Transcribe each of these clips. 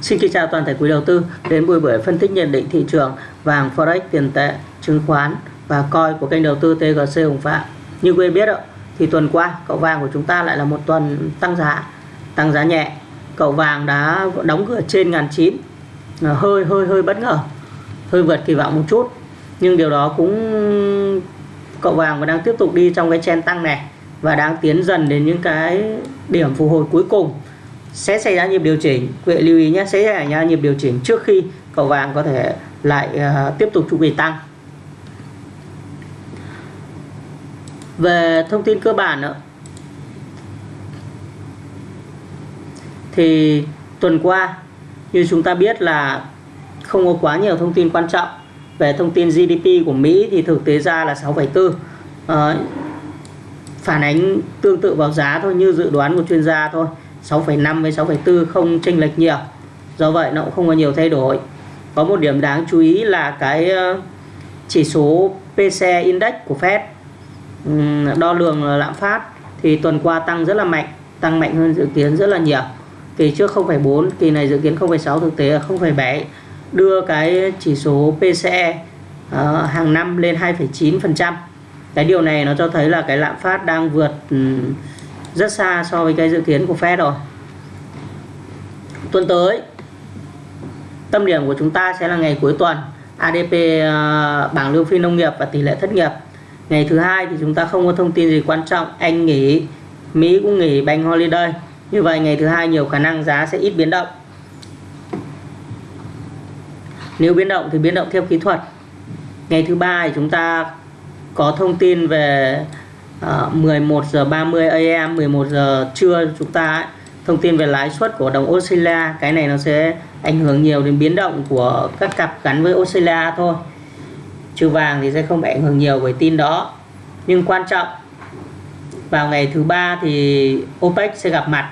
Xin kính chào toàn thể quý đầu tư đến buổi buổi phân tích nhận định thị trường vàng forex tiền tệ chứng khoán và coi của kênh đầu tư TGC Hồng Phạm. Như quý biết ạ, thì tuần qua cậu vàng của chúng ta lại là một tuần tăng giá, tăng giá nhẹ. Cậu vàng đã đóng cửa trên ngàn chín, à, hơi hơi hơi bất ngờ, hơi vượt kỳ vọng một chút. Nhưng điều đó cũng cậu vàng vẫn đang tiếp tục đi trong cái chen tăng này và đang tiến dần đến những cái điểm phục hồi cuối cùng sẽ xảy ra nhịp điều chỉnh. Quý vị lưu ý nhé sẽ xảy ra nhịp điều chỉnh trước khi cầu vàng có thể lại uh, tiếp tục chu kỳ tăng. Về thông tin cơ bản nữa thì tuần qua như chúng ta biết là không có quá nhiều thông tin quan trọng về thông tin GDP của Mỹ thì thực tế ra là 6,4 à, ờ, phản ánh tương tự vào giá thôi như dự đoán của chuyên gia thôi. 6,5 với 6,4 không chênh lệch nhiều. Do vậy nó cũng không có nhiều thay đổi. Có một điểm đáng chú ý là cái ờ, chỉ số PCE Index của Fed đo lường lạm phát thì tuần qua tăng rất là mạnh tăng mạnh hơn dự kiến rất là nhiều. Kỳ trước 0,4 kỳ này dự kiến 0,6 thực tế là 0,7 đưa cái chỉ số PCE uh, ờ, hàng năm lên 2,9% cái điều này nó cho thấy là cái lạm phát đang vượt rất xa so với cái dự kiến của Fed rồi. Tuần tới, tâm điểm của chúng ta sẽ là ngày cuối tuần ADP ờ, bảng lương phi nông nghiệp và tỷ lệ thất nghiệp. Ngày thứ hai thì chúng ta không có thông tin gì quan trọng, Anh nghỉ, Mỹ cũng nghỉ, bank holiday. Như vậy ngày thứ hai nhiều khả năng giá sẽ ít biến động. Nếu biến động thì biến động theo kỹ thuật. Ngày thứ ba thì chúng ta có thông tin về Ờ, 11 giờ 30 AM 11 giờ trưa chúng ta ấy, thông tin về lãi suất của đồng Australia. Cái này nó sẽ ảnh hưởng nhiều đến biến động của các cặp gắn với Australia thôi. Trừ vàng thì sẽ không bị ảnh hưởng nhiều bởi tin đó. Nhưng quan trọng vào ngày thứ ba thì OPEC sẽ gặp mặt.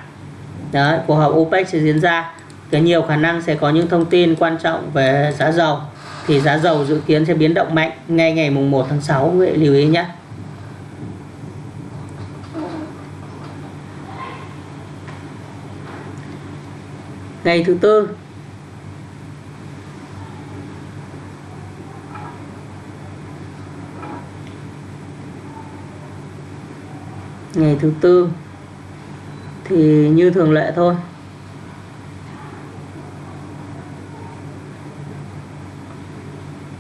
Đấy, cuộc họp OPEC sẽ diễn ra. Cái nhiều khả năng sẽ có những thông tin quan trọng về giá dầu. Thì giá dầu dự kiến sẽ biến động mạnh ngay ngày mùng 1 tháng 6 quý vị lưu ý nhé. Ngày thứ tư. Ngày thứ tư thì như thường lệ thôi.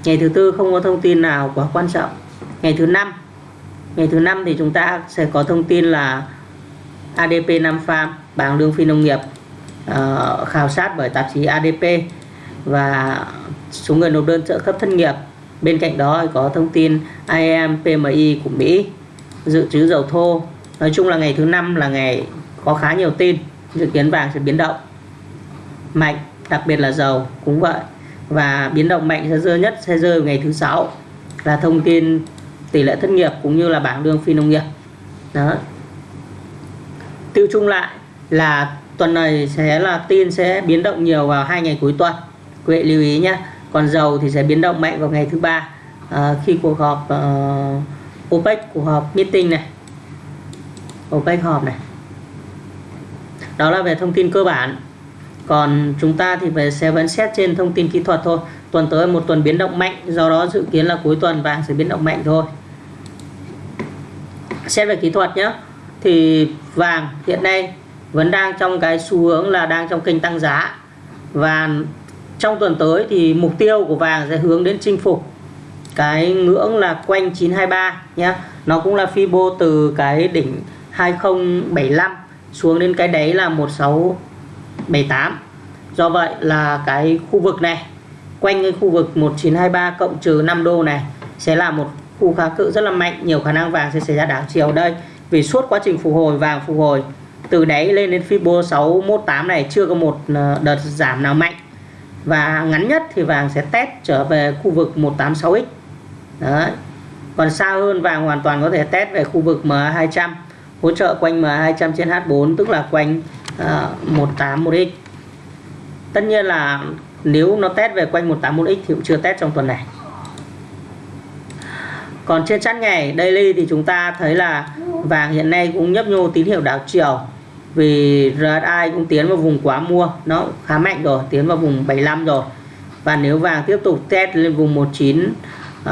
Ngày thứ tư không có thông tin nào quá quan trọng. Ngày thứ năm. Ngày thứ năm thì chúng ta sẽ có thông tin là ADP 5 farm bảng lương phi nông nghiệp uh, khảo sát bởi tạp chí ADP và số người nộp đơn trợ cấp thất nghiệp. Bên cạnh đó có thông tin IAM PMI của Mỹ dự trữ dầu thô. Nói chung là ngày thứ năm là ngày có khá nhiều tin dự kiến vàng sẽ biến động mạnh đặc biệt là dầu cũng vậy. Và biến động mạnh sẽ rơi nhất sẽ rơi ngày thứ sáu là thông tin tỷ lệ thất nghiệp cũng như là bảng lương phi nông nghiệp. Đó. Tiêu chung lại là tuần này sẽ là tin sẽ biến động nhiều vào hai ngày cuối tuần. Quý vị lưu ý nhé còn dầu thì sẽ biến động mạnh vào ngày thứ ba à, khi cuộc họp uh, OPEC cuộc họp meeting này. OPEC họp này. Đó là về thông tin cơ bản. Còn chúng ta thì về sẽ vẫn xét trên thông tin kỹ thuật thôi. Tuần tới một tuần biến động mạnh do đó dự kiến là cuối tuần vàng sẽ biến động mạnh thôi. Xét về kỹ thuật nhé thì vàng hiện nay vẫn đang trong cái xu hướng là đang trong kênh tăng giá. Và trong tuần tới thì mục tiêu của vàng sẽ hướng đến chinh phục. Cái ngưỡng là quanh 923 nhé nó cũng là Fibo từ cái đỉnh 2075 xuống đến cái đấy là 1678 do vậy là cái khu vực này, quanh cái khu vực 1923 cộng trừ 5 đô này sẽ là một khu kháng cự rất là mạnh. Nhiều khả năng vàng sẽ xảy ra đảo chiều đây. Vì suốt quá trình phục hồi, vàng phục hồi từ đáy lên đến Fibo 618 này chưa có một ờ, đợt giảm nào mạnh. Và ngắn nhất thì vàng sẽ test trở về khu vực 186x đấy. Còn xa hơn vàng hoàn toàn có thể test về khu vực MA200 hỗ trợ quanh MA200 trên H4 tức là quanh ờ, uh, 181x tất nhiên là nếu nó test về quanh 181x thì cũng chưa test trong tuần này. Còn trên chart ngày daily thì chúng ta thấy là vàng hiện nay cũng nhấp nhô tín hiệu đảo chiều vì RSI cũng tiến vào vùng quá mua nó khá mạnh rồi tiến vào vùng 75 rồi. Và nếu vàng tiếp tục test lên vùng 19 uh,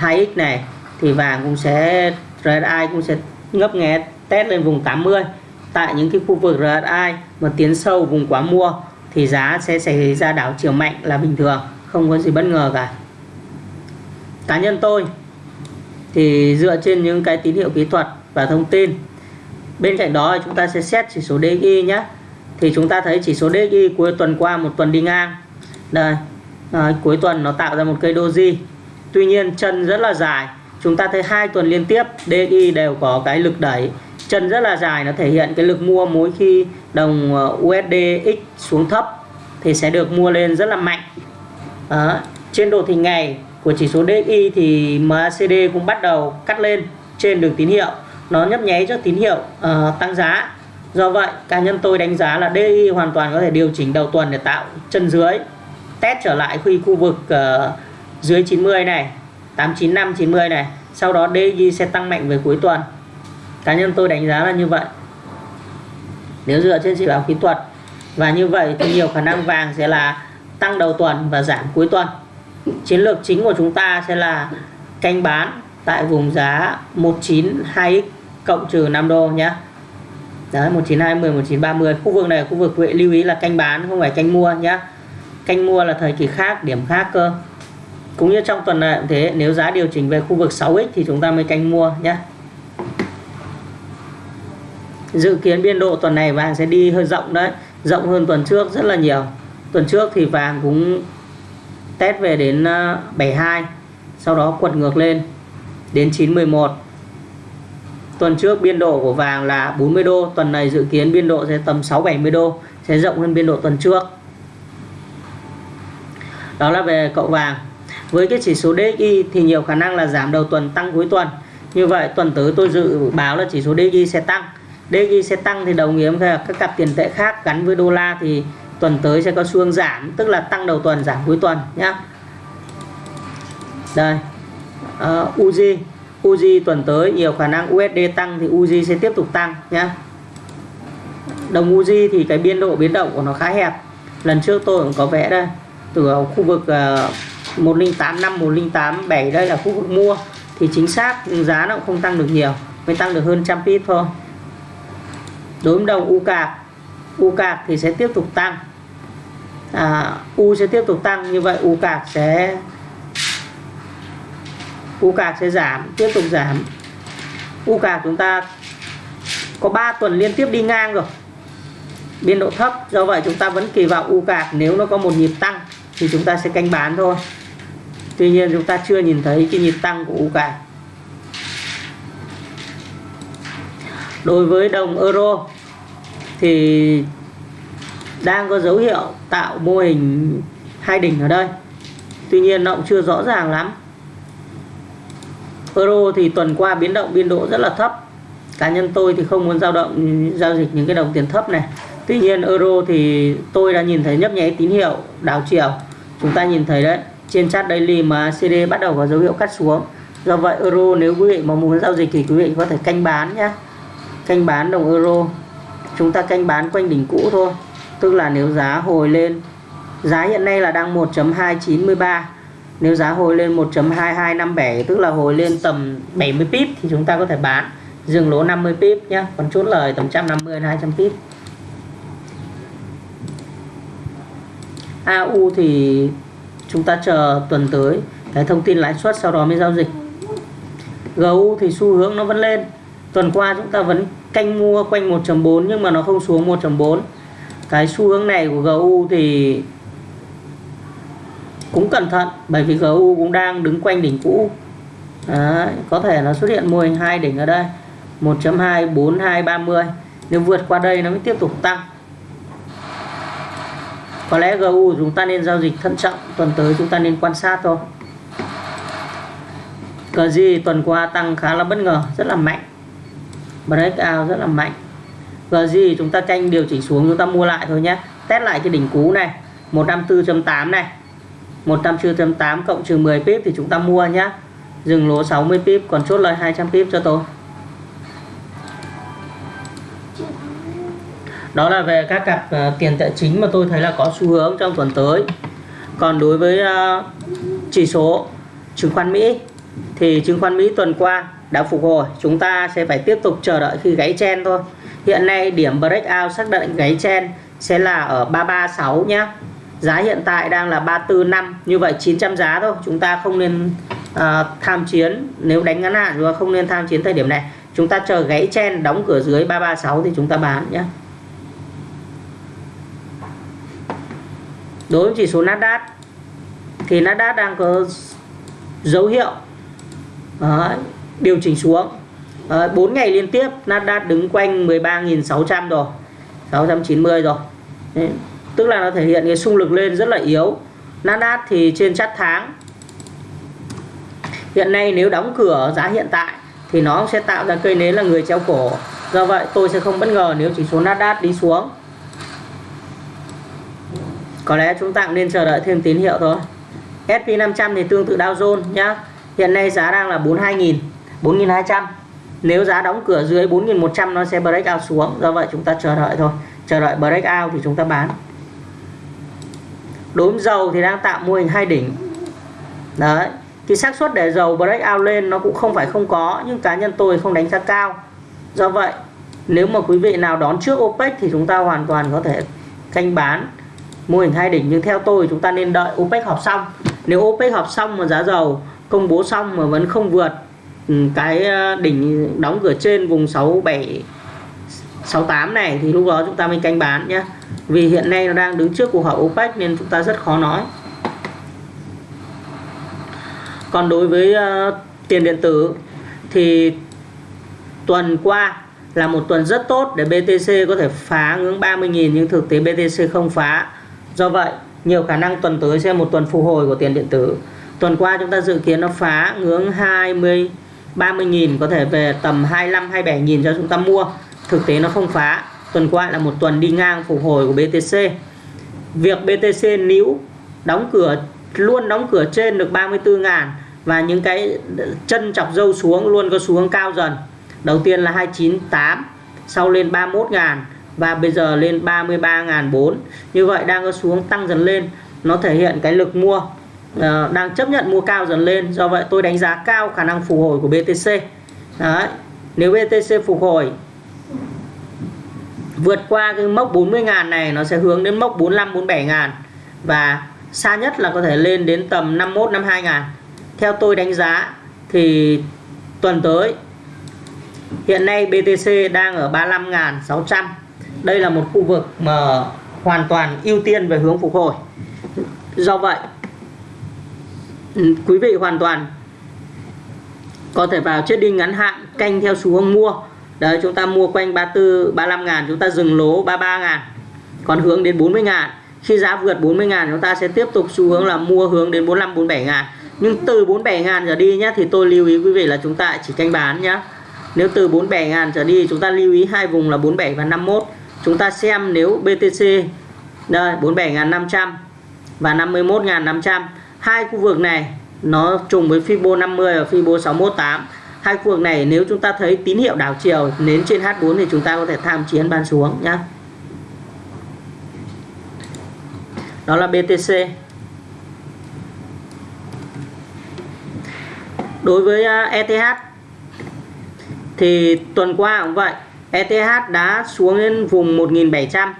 2x này thì vàng cũng sẽ RSI cũng sẽ ngấp nghé test lên vùng 80 tại những cái khu vực RSI mà tiến sâu vùng quá mua thì giá sẽ xảy ra đảo chiều mạnh là bình thường không có gì bất ngờ cả. Cá nhân tôi thì dựa trên những cái tín hiệu kỹ thuật và thông tin bên cạnh đó chúng ta sẽ xét chỉ số DXY nhé. Thì chúng ta thấy chỉ số DXY cuối tuần qua một tuần đi ngang. Đây à, cuối tuần nó tạo ra một cây doji. Tuy nhiên chân rất là dài. Chúng ta thấy hai tuần liên tiếp DXY đều có cái lực đẩy. Chân rất là dài nó thể hiện cái lực mua mỗi khi đồng à, USDX xuống thấp thì sẽ được mua lên rất là mạnh. Đó. trên đồ thị ngày của chỉ số DXY thì MACD cũng bắt đầu cắt lên trên đường tín hiệu nó nhấp nháy cho tín hiệu uh, tăng giá. Do vậy cá nhân tôi đánh giá là DI hoàn toàn có thể điều chỉnh đầu tuần để tạo chân dưới. Test trở lại khi khu vực uh, dưới 90 này 895 90 này. Sau đó DI sẽ tăng mạnh về cuối tuần. Cá nhân tôi đánh giá là như vậy. Nếu dựa trên chỉ báo kỹ thuật. Và như vậy thì nhiều khả năng vàng sẽ là tăng đầu tuần và giảm cuối tuần. Chiến lược chính của chúng ta sẽ là canh bán tại vùng giá 192x cộng trừ 5 đô nhé Đấy 1920 1930 khu vực này khu vực vệ lưu ý là canh bán, không phải canh mua nhé canh mua là thời kỳ khác, điểm khác cơ. Cũng như trong tuần này cũng thế, nếu giá điều chỉnh về khu vực 6x thì chúng ta mới canh mua nhé dự kiến biên độ tuần này vàng sẽ đi hơi rộng đấy, rộng hơn tuần trước rất là nhiều. Tuần trước thì vàng cũng test về đến ờ, 72 sau đó quật ngược lên đến 911 tuần trước biên độ của vàng là 40 đô tuần này dự kiến biên độ sẽ tầm 6 70 đô sẽ rộng hơn biên độ tuần trước. Đó là về cậu vàng. Với cái chỉ số DXY thì nhiều khả năng là giảm đầu tuần tăng cuối tuần. Như vậy tuần tới tôi dự báo là chỉ số DXY sẽ tăng. DXY sẽ tăng thì đồng nghĩa với các cặp tiền tệ khác gắn với đô la thì tuần tới sẽ có xu hướng giảm tức là tăng đầu tuần giảm cuối tuần nhé đây. Ờ, uh, Uzi Uzi tuần tới nhiều khả năng USD tăng thì Uzi sẽ tiếp tục tăng nhé đồng Uzi thì cái biên độ biến động của nó khá hẹp. Lần trước tôi cũng có vẽ đây từ ờ, khu vực uh, 1085 1087 đây là khu vực mua. Thì chính xác giá nó cũng không tăng được nhiều mới tăng được hơn trăm pip thôi. Đối với đồng U cạc U cạc thì sẽ tiếp tục tăng. À, U sẽ tiếp tục tăng như vậy U cạc sẽ U cạc sẽ giảm, tiếp tục giảm. U cạc chúng ta có 3 tuần liên tiếp đi ngang rồi. Biên độ thấp, do vậy chúng ta vẫn kỳ vọng U cạc nếu nó có một nhịp tăng thì chúng ta sẽ canh bán thôi. Tuy nhiên chúng ta chưa nhìn thấy cái nhịp tăng của U cạc đối với đồng euro thì đang có dấu hiệu tạo mô hình hai đỉnh ở đây. Tuy nhiên nó cũng chưa rõ ràng lắm euro thì tuần qua biến động, biên độ rất là thấp. Cá nhân tôi thì không muốn giao động, giao dịch những cái đồng tiền thấp này. Tuy nhiên, euro thì tôi đã nhìn thấy nhấp nháy tín hiệu đảo chiều. Chúng ta nhìn thấy đấy, trên chart daily mà CD bắt đầu có dấu hiệu cắt xuống. Do vậy, euro nếu quý vị mà muốn giao dịch thì quý vị có thể canh bán nhé canh bán đồng euro. Chúng ta canh bán quanh đỉnh cũ thôi. Tức là nếu giá hồi lên, giá hiện nay là đang 1.293 nếu giá hồi lên 1.2257 tức là hồi lên tầm 70 pip thì chúng ta có thể bán. Dừng lỗ 50 pip nhé còn chốt lời tầm 150 200 pip. AU thì chúng ta chờ tuần tới, cái thông tin lãi suất sau đó mới giao dịch. GU thì xu hướng nó vẫn lên. Tuần qua chúng ta vẫn canh mua quanh 1.4 nhưng mà nó không xuống 1.4 cái xu hướng này của GU thì cũng cẩn thận bởi vì GU cũng đang đứng quanh đỉnh cũ. Đấy, có thể nó xuất hiện mô hình hai đỉnh ở đây. 1.2 4 2 30 nếu vượt qua đây nó mới tiếp tục tăng. Có lẽ GU chúng ta nên giao dịch thận trọng tuần tới chúng ta nên quan sát thôi. Cờ gì tuần qua tăng khá là bất ngờ rất là mạnh. Breakout rất là mạnh. GG chúng ta tranh điều chỉnh xuống chúng ta mua lại thôi nhé. Test lại cái đỉnh cũ này 154.8 này. 154.8 cộng trừ 10 pip thì chúng ta mua nhé dừng lỗ 60 pip còn chốt lời 200 pip cho tôi. Đó là về các cặp uh, tiền tệ chính mà tôi thấy là có xu hướng trong tuần tới. Còn đối với uh, chỉ số chứng khoán Mỹ thì chứng khoán Mỹ tuần qua đã phục hồi. Chúng ta sẽ phải tiếp tục chờ đợi khi gáy chen thôi. Hiện nay điểm breakout xác định gáy chen sẽ là ở 336 nhé giá hiện tại đang là 345 như vậy 900 giá thôi. Chúng ta không nên uh, tham chiến. Nếu đánh ngắn hạn và không nên tham chiến thời điểm này chúng ta chờ gãy chen đóng cửa dưới 336 thì chúng ta bán nhé đối với chỉ số Nasdaq thì Nasdaq đang có dấu hiệu uh, điều chỉnh xuống. Uh, 4 ngày liên tiếp Nasdaq đứng quanh 13.600 rồi 690 rồi. Đấy, tức là nó thể hiện cái xung lực lên rất là yếu. Nasdaq thì trên chart tháng. Hiện nay nếu đóng cửa giá hiện tại thì nó sẽ tạo ra cây nến là người treo cổ. Do vậy tôi sẽ không bất ngờ nếu chỉ số Nasdaq đi xuống. Có lẽ chúng ta cũng nên chờ đợi thêm tín hiệu thôi. SP500 thì tương tự Dow Jones nhá. Hiện nay giá đang là 42.000 4.200 nếu giá đóng cửa dưới 4.100 nó sẽ break out xuống. Do vậy chúng ta chờ đợi thôi. Chờ đợi break out thì chúng ta bán đối với dầu thì đang tạo mô hình hai đỉnh. Đấy thì xác suất để dầu break out lên nó cũng không phải không có, nhưng cá nhân tôi không đánh giá cao. Do vậy, nếu mà quý vị nào đón trước OPEC thì chúng ta hoàn toàn có thể canh bán mô hình hai đỉnh. Nhưng theo tôi chúng ta nên đợi OPEC họp xong. Nếu OPEC họp xong mà giá dầu công bố xong mà vẫn không vượt ừ, cái ờ, đỉnh đóng cửa trên vùng 67 68 này thì lúc đó chúng ta mới canh bán nhé vì hiện nay nó đang đứng trước cuộc họp OPEC nên chúng ta rất khó nói. Còn đối với uh, tiền điện tử thì tuần qua là một tuần rất tốt để BTC có thể phá ngưỡng 30.000 nhưng thực tế BTC không phá. Do vậy nhiều khả năng tuần tới sẽ một tuần phục hồi của tiền điện tử. Tuần qua chúng ta dự kiến nó phá ngưỡng 20 30.000 có thể về tầm 25 27.000 cho chúng ta mua. Thực tế nó không phá tuần qua là một tuần đi ngang phục hồi của BTC việc BTC níu đóng cửa luôn đóng cửa trên được 34 ngàn và những cái chân chọc dâu xuống luôn có xuống cao dần. Đầu tiên là 298 sau lên 31 ngàn và bây giờ lên 33.400 như vậy đang có xuống tăng dần lên nó thể hiện cái lực mua uh, đang chấp nhận mua cao dần lên. Do vậy tôi đánh giá cao khả năng phục hồi của BTC Đấy. nếu BTC phục hồi vượt qua cái mốc 40.000 này, nó sẽ hướng đến mốc 45 47.000 và xa nhất là có thể lên đến tầm 51 52.000 theo tôi đánh giá thì tuần tới, hiện nay BTC đang ở 35.600 đây là một khu vực mà hoàn toàn ưu tiên về hướng phục hồi. Do vậy, quý vị hoàn toàn có thể vào chết đi ngắn hạn, canh theo xu hướng mua đấy, chúng ta mua quanh 34 35 ngàn, chúng ta dừng lỗ 33 ngàn, còn hướng đến 40 ngàn. Khi giá vượt 40 ngàn, chúng ta sẽ tiếp tục xu hướng là mua hướng đến 45 47 ngàn. Nhưng từ 47 ngàn trở đi nhé thì tôi lưu ý quý vị là chúng ta chỉ canh bán nhé nếu từ 47 ngàn trở đi, chúng ta lưu ý hai vùng là 47 và 51 chúng ta xem nếu BTC đây 47.500 và 51.500 hai khu vực này, nó trùng với Fibo 50 và Fibo 618 hai khu vực này nếu chúng ta thấy tín hiệu đảo chiều nến trên H4 thì chúng ta có thể tham chiến ban xuống nhé đó là BTC đối với à, ETH thì tuần qua cũng vậy ETH đã xuống đến vùng 1700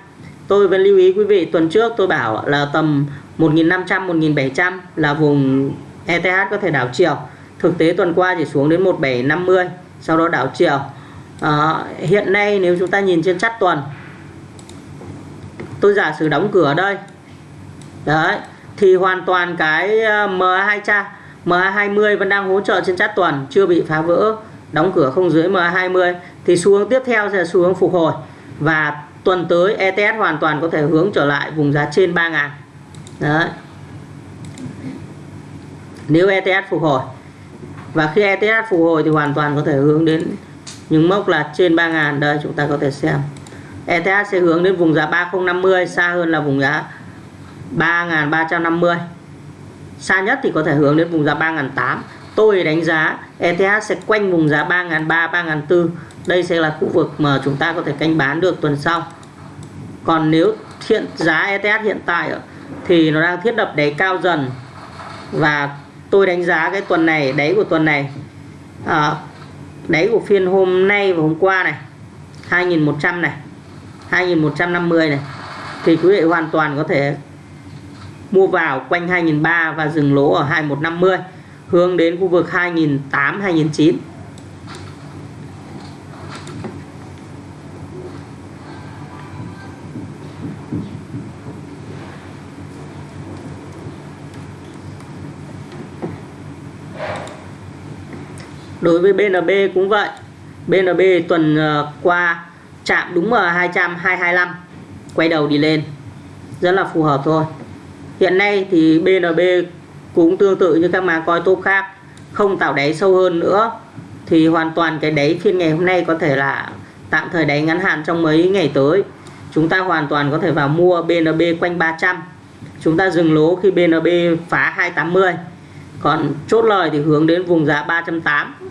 tôi vẫn lưu ý quý vị, tuần trước tôi bảo là tầm 1500 1700 là vùng ETH có thể đảo chiều thực tế tuần qua chỉ xuống đến 1750 sau đó đảo chiều. À, hiện nay nếu chúng ta nhìn trên chắt tuần tôi giả sử đóng cửa ở đây. Đấy thì hoàn toàn cái ờ, MA200 MA20 vẫn đang hỗ trợ trên chart tuần chưa bị phá vỡ. Đóng cửa không dưới MA20 thì xu hướng tiếp theo sẽ xu hướng phục hồi. Và tuần tới ETS hoàn toàn có thể hướng trở lại vùng giá trên 3 ngàn. Đấy. nếu ETS phục hồi và khi ETH phục hồi thì hoàn toàn có thể hướng đến những mốc là trên 3.000 đây, chúng ta có thể xem. ETH sẽ hướng đến vùng giá 3050 xa hơn là vùng giá 3350 xa nhất thì có thể hướng đến vùng giá 3008 tôi đánh giá ETH sẽ quanh vùng giá 3.300 3.400 đây sẽ là khu vực mà chúng ta có thể canh bán được tuần sau. Còn nếu hiện giá ETH hiện tại thì nó đang thiết lập đáy cao dần và tôi đánh giá cái tuần này đáy của tuần này à, đáy của phiên hôm nay và hôm qua này 2100 này 2150 này thì quý vị hoàn toàn có thể mua vào quanh 2003 và dừng lỗ ở 2150 hướng đến khu vực 2008 2009 đối với BNB cũng vậy. BNB tuần ờ, qua chạm đúng ở 200 225 quay đầu đi lên. Rất là phù hợp thôi. Hiện nay thì BNB cũng tương tự như các mã coi tốt khác, không tạo đáy sâu hơn nữa. Thì hoàn toàn cái đáy phiên ngày hôm nay có thể là tạm thời đáy ngắn hạn trong mấy ngày tới. Chúng ta hoàn toàn có thể vào mua BNB quanh 300 chúng ta dừng lỗ khi BNB phá 280 còn chốt lời thì hướng đến vùng giá 380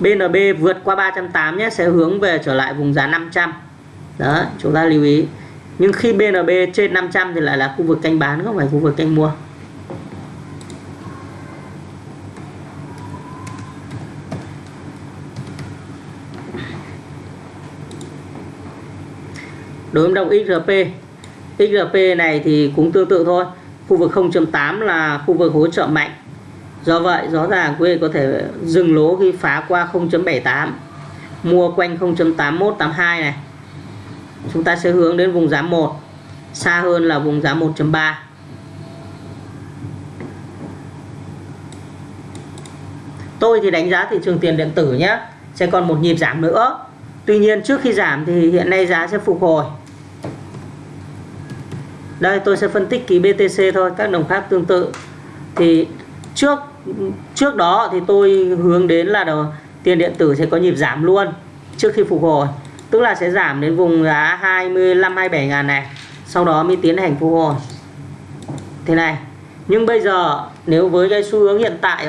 BNB vượt qua 380 nhé, sẽ hướng về trở lại vùng giá 500 đó, chúng ta lưu ý. Nhưng khi BNB trên 500 thì lại là khu vực canh bán, không phải khu vực canh mua. Đối với đồng XRP XRP này thì cũng tương tự thôi. Khu vực 0.8 là khu vực hỗ trợ mạnh do vậy, rõ ràng quý vị có thể dừng lỗ khi phá qua 0.78 mua quanh 0.8182 này. Chúng ta sẽ hướng đến vùng giá 1 xa hơn là vùng giá 1.3 tôi thì đánh giá thị trường tiền điện tử nhé, sẽ còn một nhịp giảm nữa. Tuy nhiên trước khi giảm thì hiện nay giá sẽ phục hồi. Đây, tôi sẽ phân tích ký BTC thôi, các đồng khác tương tự. Thì trước trước đó thì tôi hướng đến là đầu, tiền điện tử sẽ có nhịp giảm luôn trước khi phục hồi. Tức là sẽ giảm đến vùng giá 25 27 ngàn này sau đó mới tiến hành phục hồi. Thế này nhưng bây giờ nếu với cái xu hướng hiện tại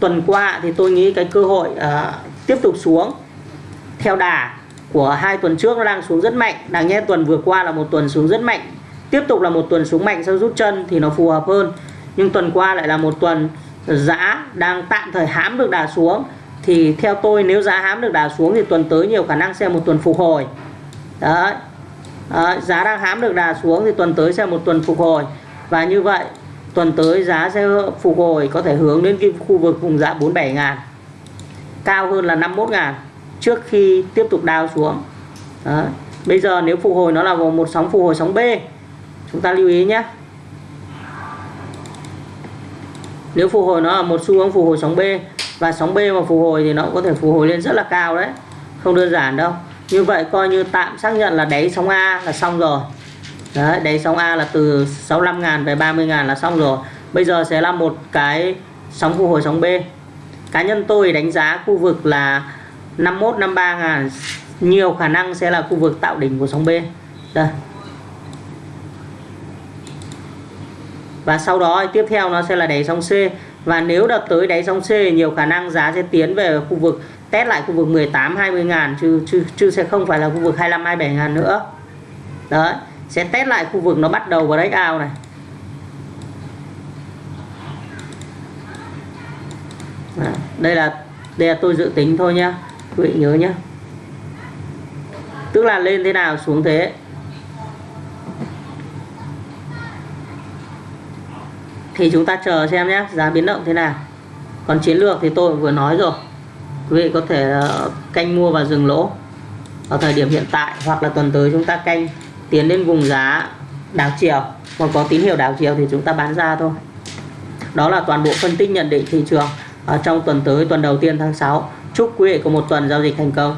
tuần qua thì tôi nghĩ cái cơ hội uh, tiếp tục xuống theo đà của hai tuần trước nó đang xuống rất mạnh. Đáng nhẽ tuần vừa qua là một tuần xuống rất mạnh. Tiếp tục là một tuần xuống mạnh sau rút chân thì nó phù hợp hơn. Nhưng tuần qua lại là một tuần giá đang tạm thời hãm được đà xuống thì theo tôi nếu giá hãm được đà xuống thì tuần tới nhiều khả năng sẽ một tuần phục hồi. Đấy. À, giá đang hãm được đà xuống thì tuần tới sẽ một tuần phục hồi. Và như vậy tuần tới giá sẽ phục hồi có thể hướng đến cái khu vực vùng giá 47 ngàn cao hơn là 51 ngàn trước khi tiếp tục đào xuống. Đấy. bây giờ nếu phục hồi nó là một sóng phục hồi sóng B chúng ta lưu ý nhé. Nếu phục hồi nó là một xu hướng phục hồi sóng B, và sóng B mà phục hồi thì nó cũng có thể phục hồi lên rất là cao đấy, không đơn giản đâu. Như vậy coi như tạm xác nhận là đáy sóng A là xong rồi. Đấy, đáy sóng A là từ 65 ngàn về 30 ngàn là xong rồi. Bây giờ sẽ là một cái sóng phục hồi sóng B. Cá nhân tôi đánh giá khu vực là 51 53 ngàn, nhiều khả năng sẽ là khu vực tạo đỉnh của sóng B. Đây. Và sau đó tiếp theo nó sẽ là đáy sóng C. Và nếu đợt tới đáy sóng C nhiều khả năng giá sẽ tiến về khu vực test lại khu vực 18 20 ngàn chứ, chứ, chứ sẽ không phải là khu vực 25 27 ngàn nữa. Đấy sẽ test lại khu vực nó bắt đầu vào break out này. Đây là đây là tôi dự tính thôi nhá. Quý vị nhớ nhé tức là lên thế nào xuống thế. Thì chúng ta chờ xem nhé, giá biến động thế nào. Còn chiến lược thì tôi vừa nói rồi. Quý vị có thể ờ, canh mua và dừng lỗ ở thời điểm hiện tại, hoặc là tuần tới chúng ta canh tiến đến vùng giá đảo chiều. Còn có tín hiệu đảo chiều thì chúng ta bán ra thôi. Đó là toàn bộ phân tích nhận định thị trường ở trong tuần tới, tuần đầu tiên tháng 6 chúc quý vị có một tuần giao dịch thành công.